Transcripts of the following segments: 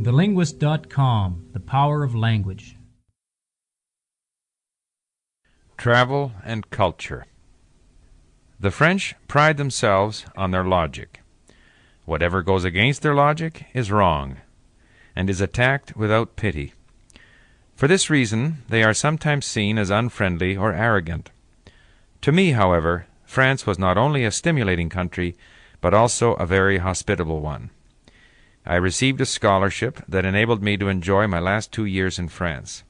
TheLinguist.com The Power of Language. Travel and Culture The French pride themselves on their logic. Whatever goes against their logic is wrong, and is attacked without pity. For this reason, they are sometimes seen as unfriendly or arrogant. To me, however, France was not only a stimulating country, but also a very hospitable one. I received a scholarship that enabled me to enjoy my last two years in France.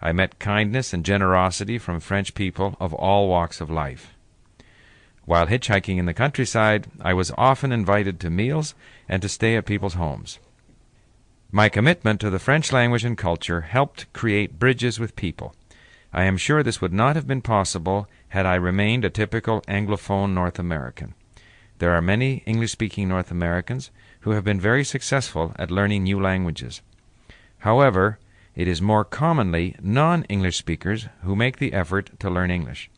I met kindness and generosity from French people of all walks of life. While hitchhiking in the countryside, I was often invited to meals and to stay at people's homes. My commitment to the French language and culture helped create bridges with people. I am sure this would not have been possible had I remained a typical Anglophone North American. There are many English speaking North Americans who have been very successful at learning new languages. However, it is more commonly non English speakers who make the effort to learn English.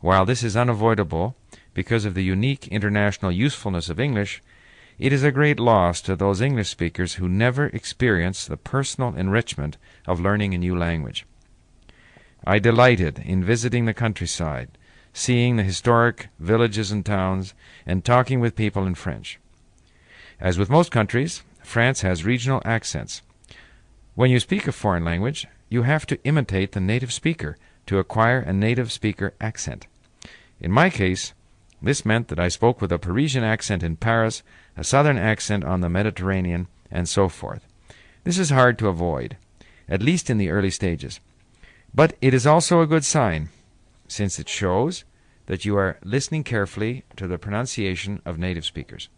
While this is unavoidable because of the unique international usefulness of English, it is a great loss to those English speakers who never experience the personal enrichment of learning a new language. I delighted in visiting the countryside, seeing the historic villages and towns, and talking with people in French. As with most countries, France has regional accents. When you speak a foreign language, you have to imitate the native speaker to acquire a native speaker accent. In my case, this meant that I spoke with a Parisian accent in Paris, a southern accent on the Mediterranean, and so forth. This is hard to avoid, at least in the early stages. But it is also a good sign, since it shows that you are listening carefully to the pronunciation of native speakers.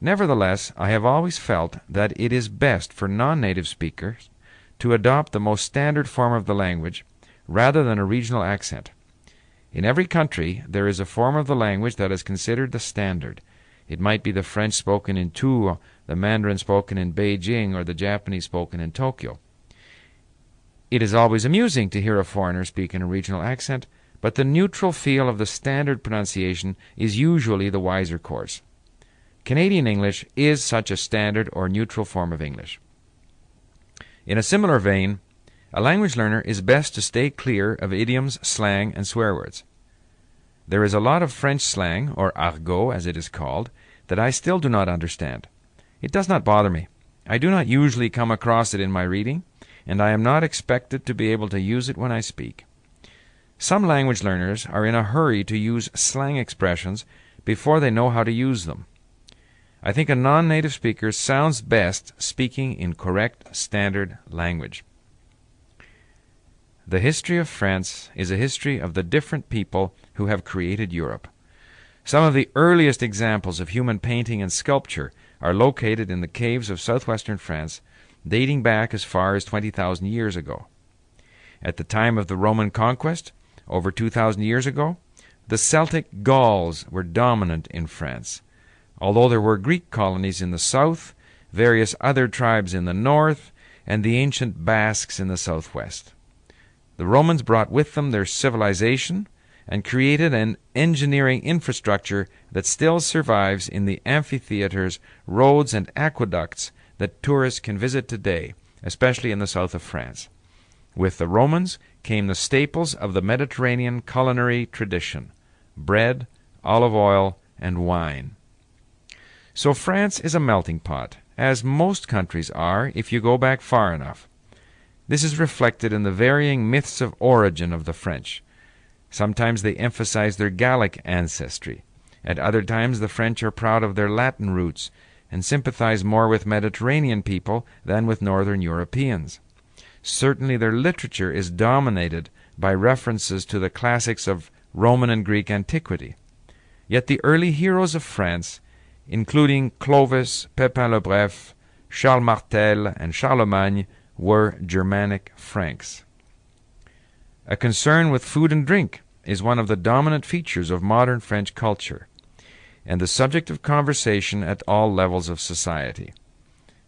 Nevertheless, I have always felt that it is best for non native speakers to adopt the most standard form of the language rather than a regional accent. In every country there is a form of the language that is considered the standard. It might be the French spoken in Tours, the Mandarin spoken in Beijing, or the Japanese spoken in Tokyo. It is always amusing to hear a foreigner speak in a regional accent, but the neutral feel of the standard pronunciation is usually the wiser course. Canadian English is such a standard or neutral form of English. In a similar vein, a language learner is best to stay clear of idioms, slang, and swear words. There is a lot of French slang, or argot as it is called, that I still do not understand. It does not bother me. I do not usually come across it in my reading, and I am not expected to be able to use it when I speak. Some language learners are in a hurry to use slang expressions before they know how to use them. I think a non native speaker sounds best speaking in correct standard language. The history of France is a history of the different people who have created Europe. Some of the earliest examples of human painting and sculpture are located in the caves of southwestern France, dating back as far as 20,000 years ago. At the time of the Roman conquest, over 2,000 years ago, the Celtic Gauls were dominant in France although there were Greek colonies in the south, various other tribes in the north, and the ancient Basques in the southwest. The Romans brought with them their civilization and created an engineering infrastructure that still survives in the amphitheaters, roads, and aqueducts that tourists can visit today, especially in the south of France. With the Romans came the staples of the Mediterranean culinary tradition bread, olive oil, and wine. So France is a melting pot, as most countries are if you go back far enough. This is reflected in the varying myths of origin of the French. Sometimes they emphasize their Gallic ancestry. At other times, the French are proud of their Latin roots and sympathize more with Mediterranean people than with Northern Europeans. Certainly, their literature is dominated by references to the classics of Roman and Greek antiquity. Yet the early heroes of France including Clovis, Pepin le Bref, Charles Martel, and Charlemagne, were Germanic Franks. A concern with food and drink is one of the dominant features of modern French culture, and the subject of conversation at all levels of society.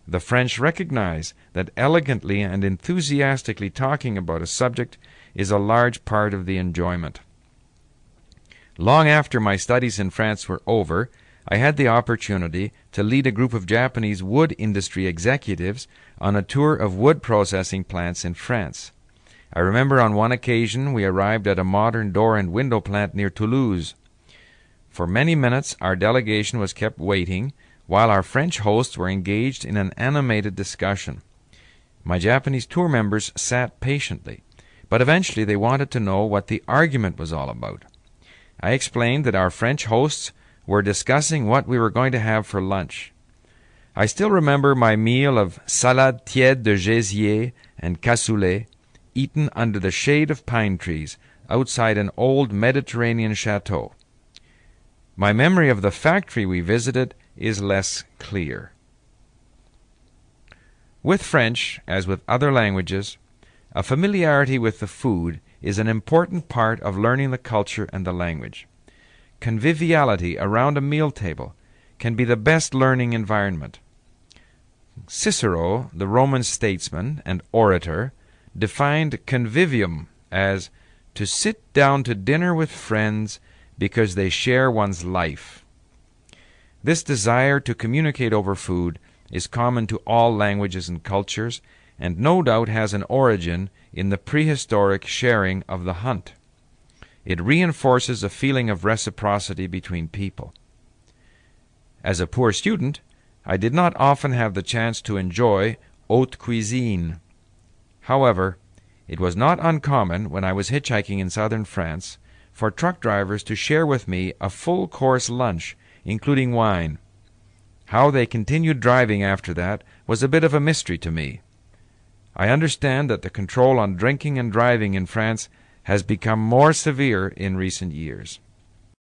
The French recognize that elegantly and enthusiastically talking about a subject is a large part of the enjoyment. Long after my studies in France were over, I had the opportunity to lead a group of Japanese wood industry executives on a tour of wood processing plants in France. I remember on one occasion we arrived at a modern door and window plant near Toulouse. For many minutes our delegation was kept waiting while our French hosts were engaged in an animated discussion. My Japanese tour members sat patiently, but eventually they wanted to know what the argument was all about. I explained that our French hosts were discussing what we were going to have for lunch. I still remember my meal of salade tiède de gésier and cassoulet, eaten under the shade of pine trees outside an old Mediterranean chateau. My memory of the factory we visited is less clear. With French, as with other languages, a familiarity with the food is an important part of learning the culture and the language conviviality around a meal table can be the best learning environment. Cicero, the Roman statesman and orator, defined convivium as to sit down to dinner with friends because they share one's life. This desire to communicate over food is common to all languages and cultures, and no doubt has an origin in the prehistoric sharing of the hunt. It reinforces a feeling of reciprocity between people. As a poor student, I did not often have the chance to enjoy haute cuisine. However, it was not uncommon when I was hitchhiking in southern France for truck drivers to share with me a full course lunch, including wine. How they continued driving after that was a bit of a mystery to me. I understand that the control on drinking and driving in France has become more severe in recent years.